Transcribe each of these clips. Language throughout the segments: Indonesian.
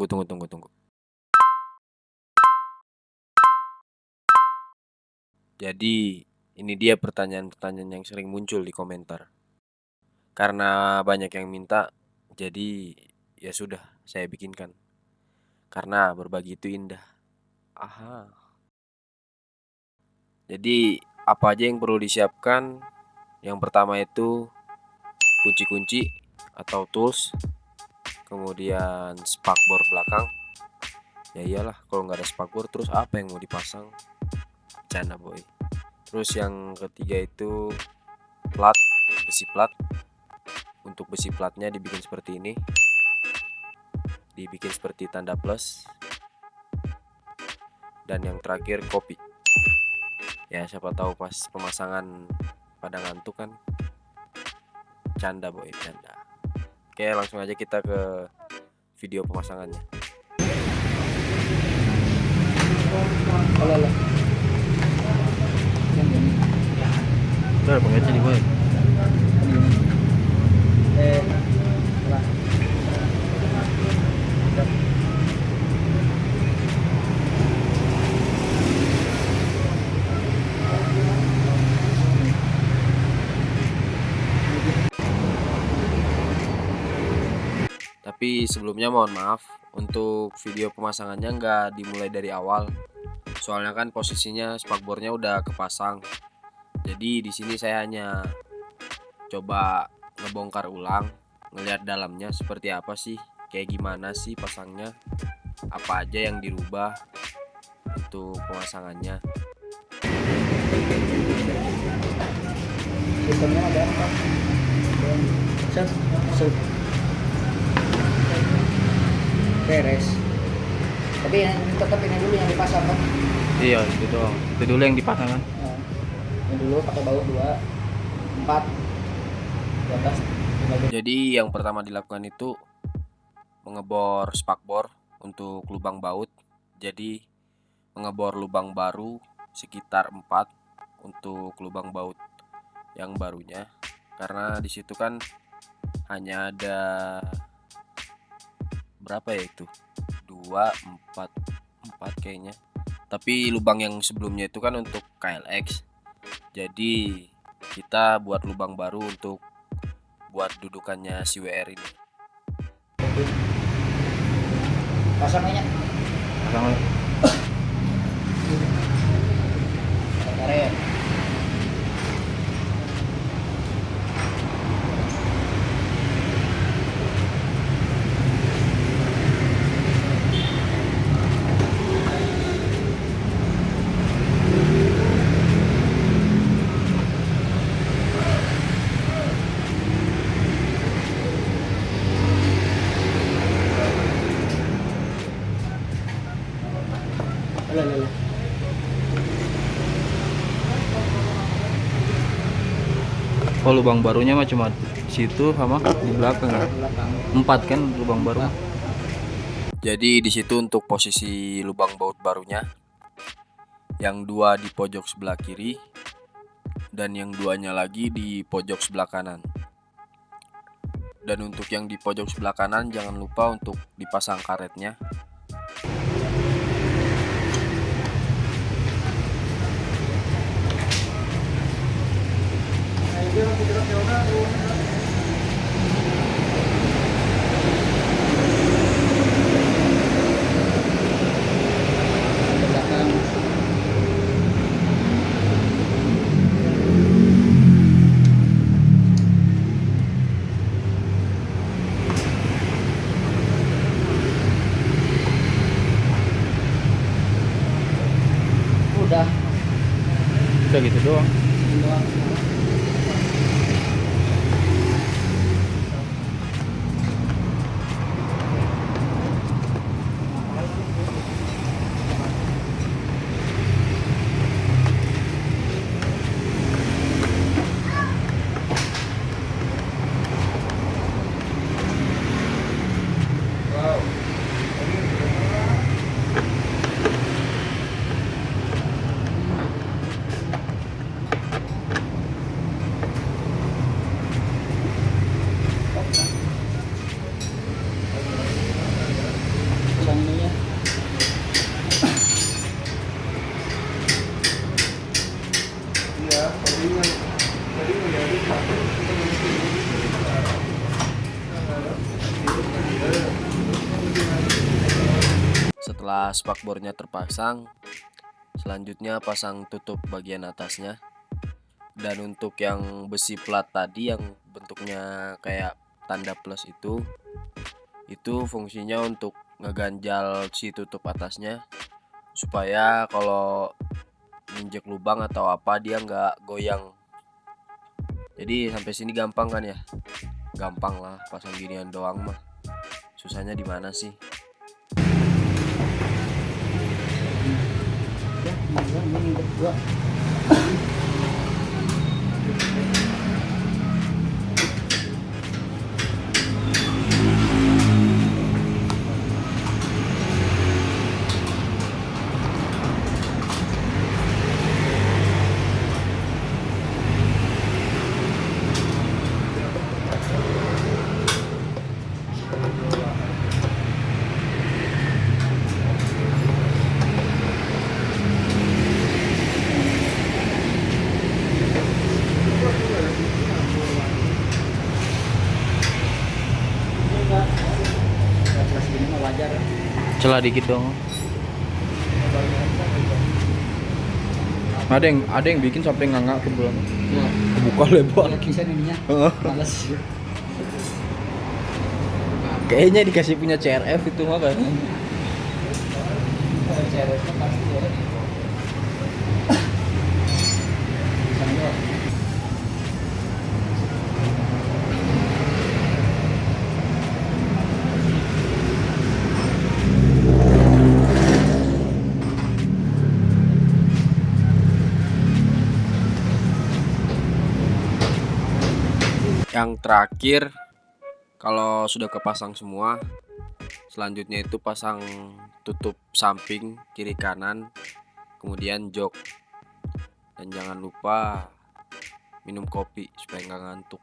Tunggu tunggu tunggu tunggu. Jadi ini dia pertanyaan-pertanyaan yang sering muncul di komentar. Karena banyak yang minta, jadi ya sudah saya bikinkan. Karena berbagi itu indah. Aha. Jadi apa aja yang perlu disiapkan? Yang pertama itu kunci-kunci atau tools, kemudian spakbor belakang. Ya iyalah, kalau nggak ada spakbor terus apa yang mau dipasang? Canda boy. Terus yang ketiga itu plat, besi plat. Untuk besi platnya dibikin seperti ini. Dibikin seperti tanda plus. Dan yang terakhir kopi. Ya siapa tahu pas pemasangan pada ngantuk kan. Canda boy, canda. Oke, langsung aja kita ke video pemasangannya. Halo, halo. Itu ada pengecer di gue. Eh, Tapi sebelumnya mohon maaf untuk video pemasangannya nggak dimulai dari awal. Soalnya kan posisinya spakbornya udah kepasang. Jadi di sini saya hanya coba ngebongkar ulang, ngelihat dalamnya seperti apa sih, kayak gimana sih pasangnya, apa aja yang dirubah untuk pemasangannya. Sistemnya ada apa? Beres. Tapi yang tetap ini dulu yang dipasang kan. Iya, itu doang. Itu dulu yang dipasang kan. Nah, ini dulu pakai baut dua, empat, di jam. Jadi yang pertama dilakukan itu mengebor spakbor untuk lubang baut. Jadi mengebor lubang baru sekitar 4 untuk lubang baut yang barunya. Karena di situ kan hanya ada berapa ya itu? 2 4 4 kayaknya. Tapi lubang yang sebelumnya itu kan untuk KLX. Jadi kita buat lubang baru untuk buat dudukannya si WR ini. Pasang aja. Pasang aja. Oh, lubang barunya mah cuma situ sama di belakang. ya? Empat kan lubang baru. Jadi di situ untuk posisi lubang baut barunya yang dua di pojok sebelah kiri dan yang duanya lagi di pojok sebelah kanan. Dan untuk yang di pojok sebelah kanan jangan lupa untuk dipasang karetnya. available. Setelah spakbornya terpasang, selanjutnya pasang tutup bagian atasnya. Dan untuk yang besi plat tadi yang bentuknya kayak tanda plus itu, itu fungsinya untuk ngeganjal si tutup atasnya supaya kalau injek lubang atau apa dia nggak goyang. Jadi sampai sini gampang kan ya? Gampang lah pasang ginian doang mah. Susahnya di mana sih? Ya, celah dikit dong. Ada yang ada yang bikin sampai nganga ke belakang Ya, buka lebar. Ininya males. kayaknya dikasih punya CRF itu mah kan? Kalau ceweknya pasti ya. Yang terakhir kalau sudah kepasang semua, selanjutnya itu pasang tutup samping kiri kanan, kemudian jok. Dan jangan lupa minum kopi supaya nggak ngantuk.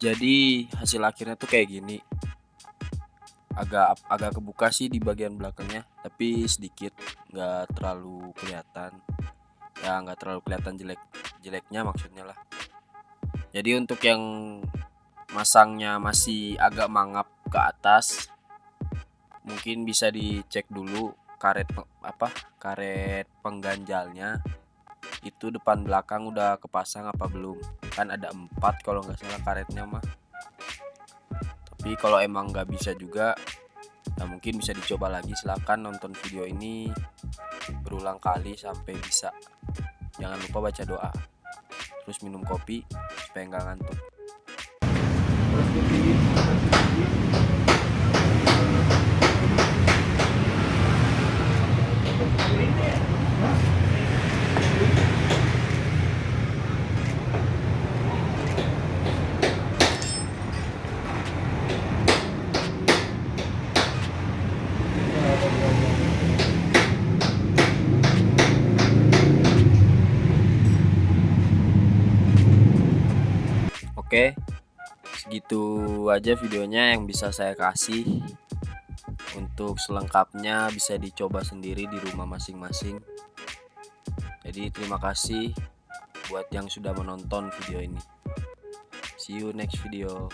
Jadi hasil akhirnya tuh kayak gini. Agak agak kebuka sih di bagian belakangnya, tapi sedikit, nggak terlalu kelihatan. Ya nggak terlalu kelihatan jelek jeleknya maksudnya lah. Jadi untuk yang masangnya masih agak mangap ke atas, mungkin bisa dicek dulu karet apa karet pengganjalnya itu depan belakang udah kepasang apa belum? Kan ada empat kalau nggak salah karetnya mah. Tapi kalau emang nggak bisa juga ya mungkin bisa dicoba lagi. Silahkan nonton video ini berulang kali sampai bisa. Jangan lupa baca doa. Terus minum kopi supaya nggak ngantuk segitu aja videonya yang bisa saya kasih. Untuk selengkapnya bisa dicoba sendiri di rumah masing-masing. Jadi terima kasih buat yang sudah menonton video ini. See you next video